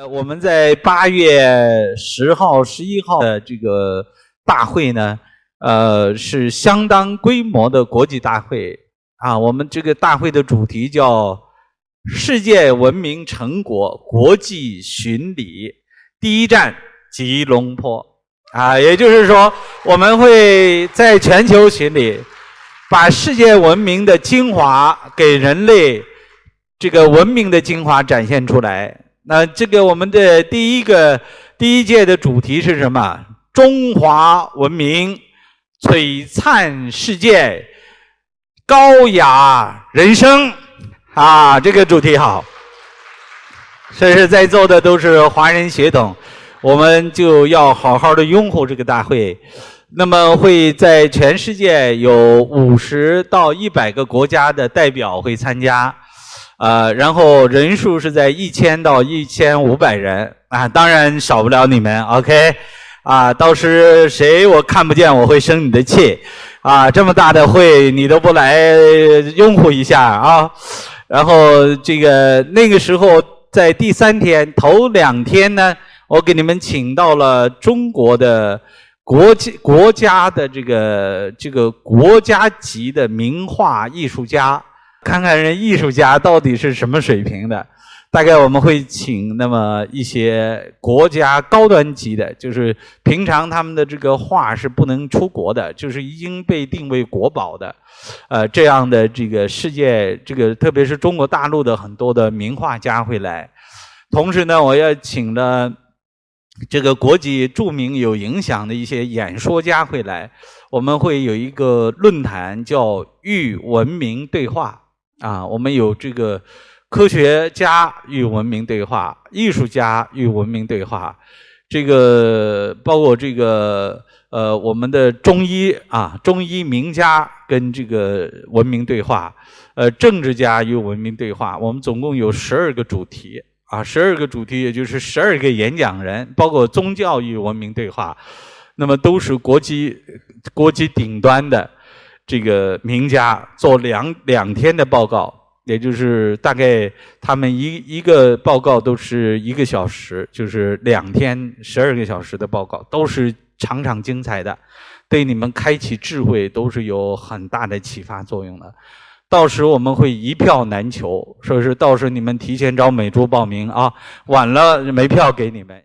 呃，我们在八月十号、十一号的这个大会呢，呃，是相当规模的国际大会啊。我们这个大会的主题叫“世界文明成果国际巡礼”，第一站吉隆坡啊，也就是说，我们会在全球巡礼，把世界文明的精华给人类这个文明的精华展现出来。那这个我们的第一个第一届的主题是什么？中华文明璀璨世界，高雅人生啊！这个主题好，所以在座的都是华人血统，我们就要好好的拥护这个大会。那么会在全世界有五十到一百个国家的代表会参加。呃，然后人数是在一千到一千五百人啊，当然少不了你们，OK？啊，到时谁我看不见，我会生你的气，啊，这么大的会你都不来拥护一下啊？然后这个那个时候在第三天头两天呢，我给你们请到了中国的国际国家的这个这个国家级的名画艺术家。看看人艺术家到底是什么水平的，大概我们会请那么一些国家高端级的，就是平常他们的这个画是不能出国的，就是已经被定为国宝的，呃，这样的这个世界，这个特别是中国大陆的很多的名画家会来。同时呢，我要请了这个国际著名有影响的一些演说家会来，我们会有一个论坛叫“与文明对话”。啊，我们有这个科学家与文明对话，艺术家与文明对话，这个包括这个呃，我们的中医啊，中医名家跟这个文明对话，呃，政治家与文明对话。我们总共有十二个主题啊，十二个主题，也就是十二个演讲人，包括宗教与文明对话，那么都是国际国际顶端的。这个名家做两两天的报告，也就是大概他们一一个报告都是一个小时，就是两天十二个小时的报告，都是场场精彩的，对你们开启智慧都是有很大的启发作用的。到时我们会一票难求，所以说到时你们提前找美珠报名啊，晚了没票给你们。